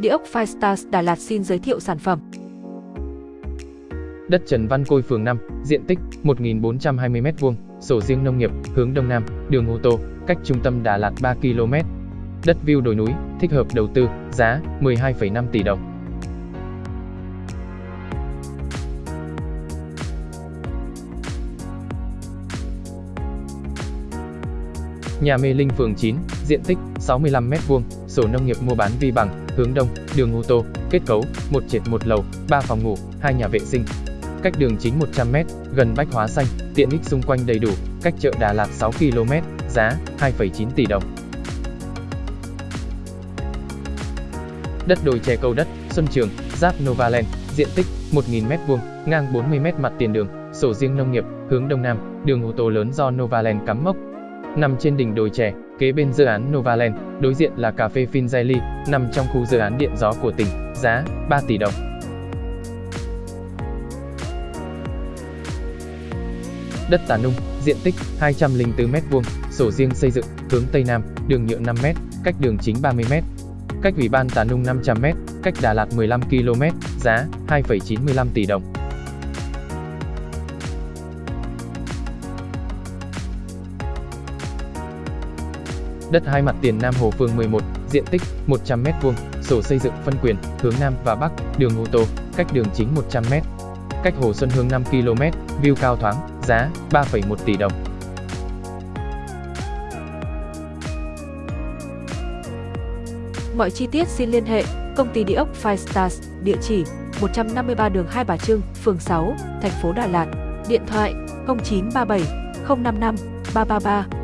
Địa ốc Firestars Đà Lạt xin giới thiệu sản phẩm. Đất Trần Văn Côi phường 5, diện tích 1.420m2, sổ riêng nông nghiệp, hướng Đông Nam, đường ô tô, cách trung tâm Đà Lạt 3 km. Đất view đồi núi, thích hợp đầu tư, giá 12,5 tỷ đồng. Nhà Mê Linh phường 9, diện tích 65m2, sổ nông nghiệp mua bán vi bằng, hướng đông, đường ô tô, kết cấu, một trệt một lầu, 3 phòng ngủ, hai nhà vệ sinh. Cách đường chính 100m, gần Bách Hóa Xanh, tiện ích xung quanh đầy đủ, cách chợ Đà Lạt 6 km, giá 2,9 tỷ đồng. Đất đồi chè cầu đất, Xuân Trường, giáp Novaland, diện tích 1.000m2, ngang 40m mặt tiền đường, sổ riêng nông nghiệp, hướng đông nam, đường ô tô lớn do Novaland cắm mốc, nằm trên đỉnh đồi chè, kế bên dự án Novaland, đối diện là cà phê Finzelli, nằm trong khu dự án điện gió của tỉnh, giá 3 tỷ đồng. Đất Tà Nung, diện tích 204m2, sổ riêng xây dựng, hướng Tây Nam, đường nhựa 5m, cách đường chính 30m. Cách Ủy ban Tà Nung 500m, cách Đà Lạt 15 km, giá 2,95 tỷ đồng. Đất hai mặt tiền Nam Hồ phường 11, diện tích 100m2, sổ xây dựng phân quyền, hướng Nam và Bắc, đường ô tô, cách đường chính 100m. Cách Hồ Xuân Hương 5 km, view cao thoáng, giá 3,1 tỷ đồng. Mọi chi tiết xin liên hệ công ty địa ốc Five Stars, địa chỉ 153 đường Hai Bà Trưng, phường 6, thành phố Đà Lạt, điện thoại 0937 055 333